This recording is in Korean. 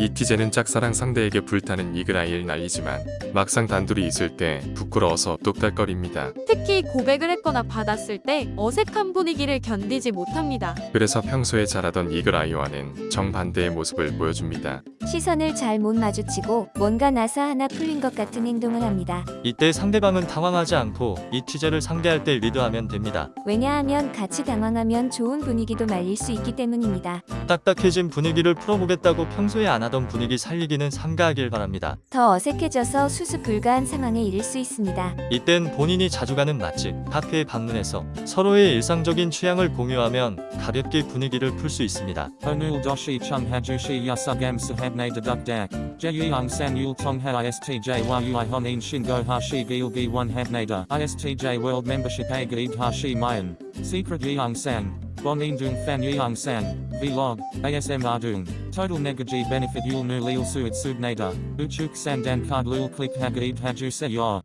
이티제는 짝사랑 상대에게 불타는 이글아이를 날리지만 막상 단둘이 있을 때 부끄러워서 뚝딱거립니다. 특히 고백을 했거나 받았을 때 어색한 분위기를 견디지 못합니다. 그래서 평소에 잘하던 이글아이와는 정반대의 모습을 보여줍니다. 시선을 잘 못 마주치고 뭔가 나사 하나 풀린 것 같은 행동을 합니다. 이때 상대방은 당황하지 않고 이티제를 상대할 때 리드하면 됩니다. 왜냐하면 같이 당황하면 좋은 분위기도 말릴 수 있기 때문입니다. 딱딱해진 분위기를 풀어보겠다고 평소에 안 하던 분위기 살리기는 삼가하길 바랍니다. 더 어색해져서 수습 불가한 상황에 이를 수 있습니다. 이땐 본인이 자주 가는 맛집, 카페에 방문해서 서로의 일상적인 취향을 공유하면 가볍게 분위기를 풀 수 있습니다. Hajushi yasugam sahabne deduk dak. Jeyung san yul tong ha istj yu I honin shingo hashi gilgi one habnada. Istj world membership a gaid hashi mayan. Secret yeung sang. Bonin dung fan yeung sang. Vlog. ASM ardung. Total negaji benefit yul nu lil suit subnada. Uchuk sandan card lul click hagaid haju se yor.